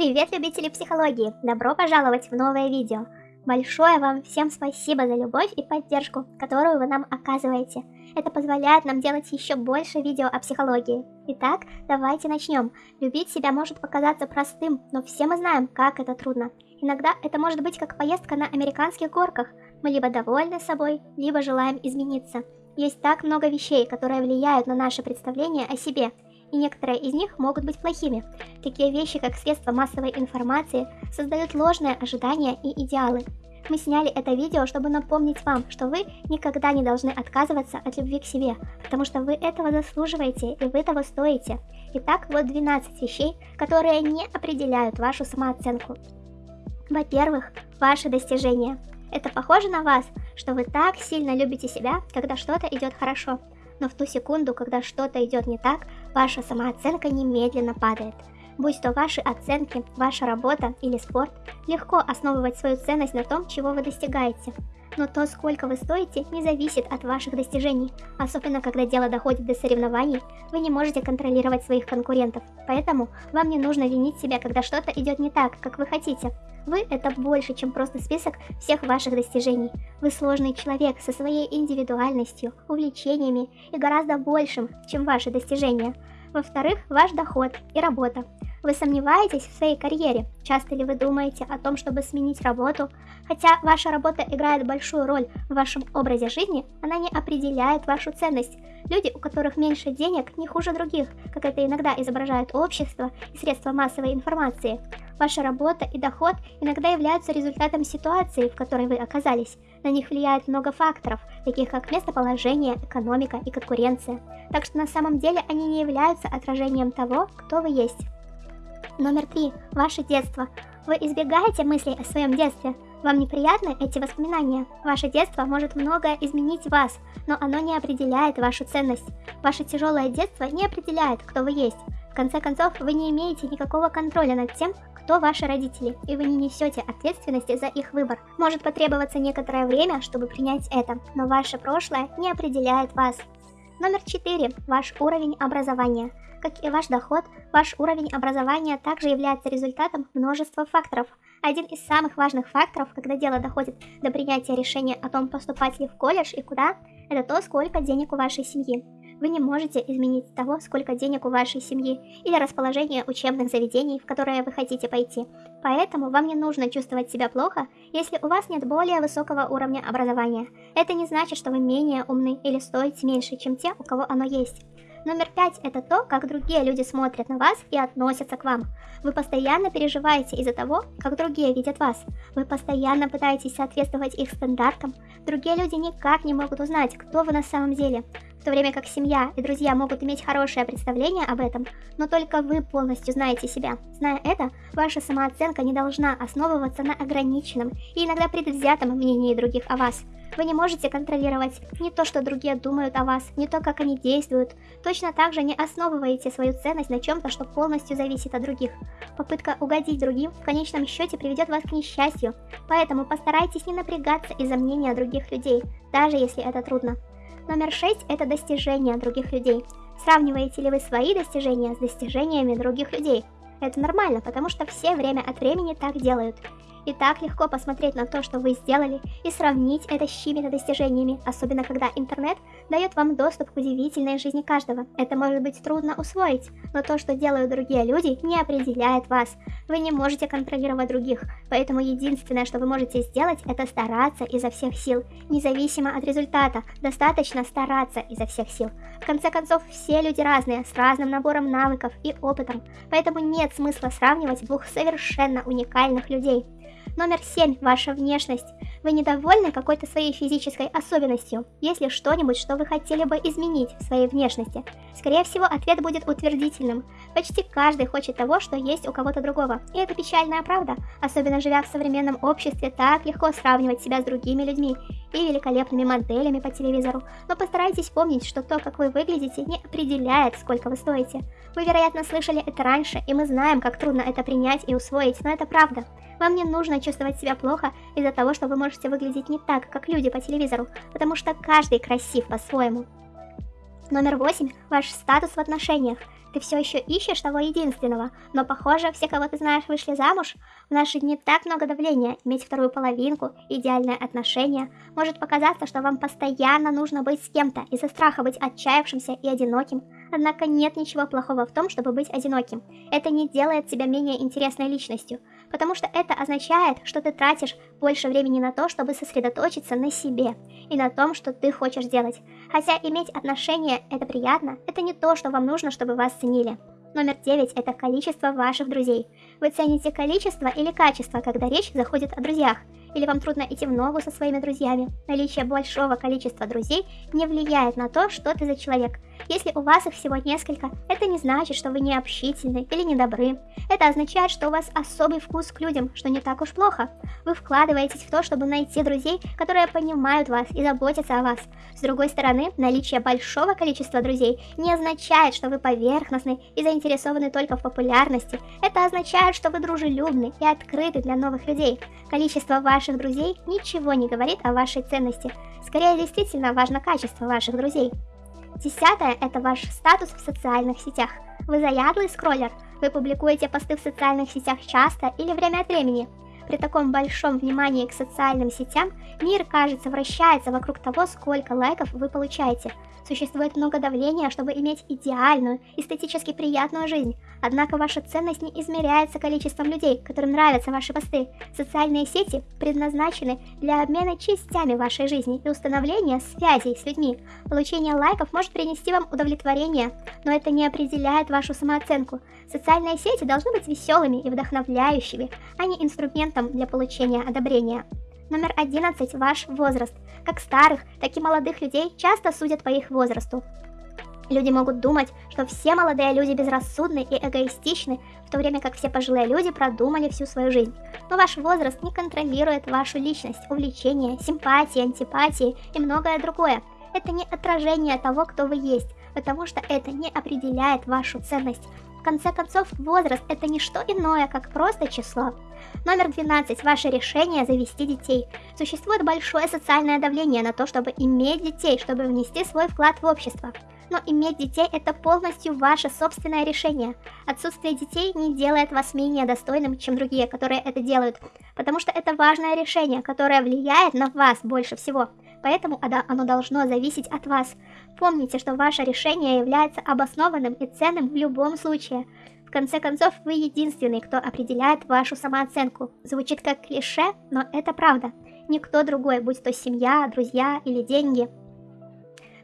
Привет, любители психологии! Добро пожаловать в новое видео! Большое вам всем спасибо за любовь и поддержку, которую вы нам оказываете. Это позволяет нам делать еще больше видео о психологии. Итак, давайте начнем. Любить себя может показаться простым, но все мы знаем, как это трудно. Иногда это может быть как поездка на американских горках. Мы либо довольны собой, либо желаем измениться. Есть так много вещей, которые влияют на наше представление о себе – и некоторые из них могут быть плохими. Такие вещи, как средства массовой информации, создают ложные ожидания и идеалы. Мы сняли это видео, чтобы напомнить вам, что вы никогда не должны отказываться от любви к себе, потому что вы этого заслуживаете и вы того стоите. Итак, вот 12 вещей, которые не определяют вашу самооценку. Во-первых, ваши достижения. Это похоже на вас, что вы так сильно любите себя, когда что-то идет хорошо но в ту секунду, когда что-то идет не так, ваша самооценка немедленно падает. Будь то ваши оценки, ваша работа или спорт, легко основывать свою ценность на том, чего вы достигаете. Но то, сколько вы стоите, не зависит от ваших достижений. Особенно, когда дело доходит до соревнований, вы не можете контролировать своих конкурентов. Поэтому вам не нужно винить себя, когда что-то идет не так, как вы хотите. Вы – это больше, чем просто список всех ваших достижений. Вы сложный человек со своей индивидуальностью, увлечениями и гораздо большим, чем ваши достижения. Во-вторых, ваш доход и работа. Вы сомневаетесь в своей карьере? Часто ли вы думаете о том, чтобы сменить работу? Хотя ваша работа играет большую роль в вашем образе жизни, она не определяет вашу ценность. Люди, у которых меньше денег, не хуже других, как это иногда изображает общество и средства массовой информации. Ваша работа и доход иногда являются результатом ситуации, в которой вы оказались. На них влияет много факторов, таких как местоположение, экономика и конкуренция. Так что на самом деле они не являются отражением того, кто вы есть. Номер три. Ваше детство. Вы избегаете мыслей о своем детстве. Вам неприятны эти воспоминания? Ваше детство может многое изменить вас, но оно не определяет вашу ценность. Ваше тяжелое детство не определяет, кто вы есть. В конце концов, вы не имеете никакого контроля над тем, кто ваши родители, и вы не несете ответственности за их выбор. Может потребоваться некоторое время, чтобы принять это, но ваше прошлое не определяет вас. Номер 4. Ваш уровень образования. Как и ваш доход, ваш уровень образования также является результатом множества факторов. Один из самых важных факторов, когда дело доходит до принятия решения о том, поступать ли в колледж и куда, это то, сколько денег у вашей семьи. Вы не можете изменить того, сколько денег у вашей семьи или расположение учебных заведений, в которые вы хотите пойти. Поэтому вам не нужно чувствовать себя плохо, если у вас нет более высокого уровня образования. Это не значит, что вы менее умны или стоите меньше, чем те, у кого оно есть. Номер пять – это то, как другие люди смотрят на вас и относятся к вам. Вы постоянно переживаете из-за того, как другие видят вас. Вы постоянно пытаетесь соответствовать их стандартам. Другие люди никак не могут узнать, кто вы на самом деле. В то время как семья и друзья могут иметь хорошее представление об этом, но только вы полностью знаете себя. Зная это, ваша самооценка не должна основываться на ограниченном и иногда предвзятом мнении других о вас. Вы не можете контролировать не то, что другие думают о вас, не то, как они действуют. Точно так же не основываете свою ценность на чем-то, что полностью зависит от других. Попытка угодить другим в конечном счете приведет вас к несчастью, поэтому постарайтесь не напрягаться из-за мнения других людей, даже если это трудно. Номер 6 – это достижения других людей. Сравниваете ли вы свои достижения с достижениями других людей? Это нормально, потому что все время от времени так делают. И так легко посмотреть на то, что вы сделали, и сравнить это с чьими-то достижениями, особенно когда интернет дает вам доступ к удивительной жизни каждого. Это может быть трудно усвоить, но то, что делают другие люди, не определяет вас. Вы не можете контролировать других, поэтому единственное, что вы можете сделать, это стараться изо всех сил, независимо от результата, достаточно стараться изо всех сил. В конце концов, все люди разные, с разным набором навыков и опытом, поэтому нет смысла сравнивать двух совершенно уникальных людей. Номер 7. Ваша внешность. Вы недовольны какой-то своей физической особенностью? Есть ли что-нибудь, что вы хотели бы изменить в своей внешности? Скорее всего, ответ будет утвердительным. Почти каждый хочет того, что есть у кого-то другого. И это печальная правда. Особенно живя в современном обществе, так легко сравнивать себя с другими людьми и великолепными моделями по телевизору. Но постарайтесь помнить, что то, как вы выглядите, не определяет, сколько вы стоите. Вы, вероятно, слышали это раньше, и мы знаем, как трудно это принять и усвоить, но это правда. Вам не нужно чувствовать себя плохо из-за того, что вы можете выглядеть не так, как люди по телевизору, потому что каждый красив по-своему. Номер восемь. Ваш статус в отношениях. Ты все еще ищешь того единственного, но похоже, все, кого ты знаешь, вышли замуж. В наши дни так много давления, иметь вторую половинку, идеальное отношение. Может показаться, что вам постоянно нужно быть с кем-то из-за страха быть отчаявшимся и одиноким. Однако нет ничего плохого в том, чтобы быть одиноким. Это не делает тебя менее интересной личностью, потому что это означает, что ты тратишь больше времени на то, чтобы сосредоточиться на себе и на том, что ты хочешь делать. Хотя иметь отношения – это приятно, это не то, что вам нужно, чтобы вас ценили. Номер 9 – это количество ваших друзей. Вы цените количество или качество, когда речь заходит о друзьях – или вам трудно идти в ногу со своими друзьями. Наличие большого количества друзей не влияет на то, что ты за человек. Если у вас их всего несколько, это не значит, что вы не общительны или недобры. Это означает, что у вас особый вкус к людям, что не так уж плохо. Вы вкладываетесь в то, чтобы найти друзей, которые понимают вас и заботятся о вас. С другой стороны, наличие большого количества друзей не означает, что вы поверхностны и заинтересованы только в популярности. Это означает, что вы дружелюбны и открыты для новых людей. Количество ваших ваших друзей ничего не говорит о вашей ценности. Скорее, действительно важно качество ваших друзей. Десятое – это ваш статус в социальных сетях. Вы заядлый скроллер? Вы публикуете посты в социальных сетях часто или время от времени? При таком большом внимании к социальным сетям мир, кажется, вращается вокруг того, сколько лайков вы получаете – Существует много давления, чтобы иметь идеальную, эстетически приятную жизнь. Однако ваша ценность не измеряется количеством людей, которым нравятся ваши посты. Социальные сети предназначены для обмена частями вашей жизни и установления связей с людьми. Получение лайков может принести вам удовлетворение, но это не определяет вашу самооценку. Социальные сети должны быть веселыми и вдохновляющими, а не инструментом для получения одобрения. Номер 11. Ваш возраст. Как старых, так и молодых людей часто судят по их возрасту. Люди могут думать, что все молодые люди безрассудны и эгоистичны, в то время как все пожилые люди продумали всю свою жизнь. Но ваш возраст не контролирует вашу личность, увлечения, симпатии, антипатии и многое другое. Это не отражение того, кто вы есть, потому что это не определяет вашу ценность. В конце концов, возраст это не что иное, как просто число. Номер 12. Ваше решение завести детей. Существует большое социальное давление на то, чтобы иметь детей, чтобы внести свой вклад в общество. Но иметь детей это полностью ваше собственное решение. Отсутствие детей не делает вас менее достойным, чем другие, которые это делают, потому что это важное решение, которое влияет на вас больше всего поэтому оно должно зависеть от вас. Помните, что ваше решение является обоснованным и ценным в любом случае. В конце концов, вы единственный, кто определяет вашу самооценку. Звучит как клише, но это правда. Никто другой, будь то семья, друзья или деньги.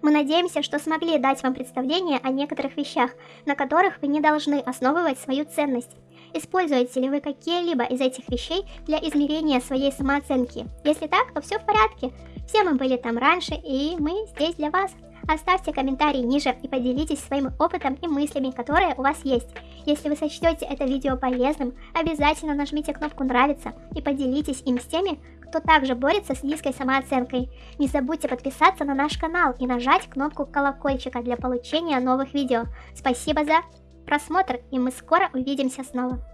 Мы надеемся, что смогли дать вам представление о некоторых вещах, на которых вы не должны основывать свою ценность. Используете ли вы какие-либо из этих вещей для измерения своей самооценки? Если так, то все в порядке. Все мы были там раньше, и мы здесь для вас. Оставьте комментарий ниже и поделитесь своим опытом и мыслями, которые у вас есть. Если вы сочтете это видео полезным, обязательно нажмите кнопку «Нравится» и поделитесь им с теми, кто также борется с низкой самооценкой. Не забудьте подписаться на наш канал и нажать кнопку колокольчика для получения новых видео. Спасибо за просмотр, и мы скоро увидимся снова.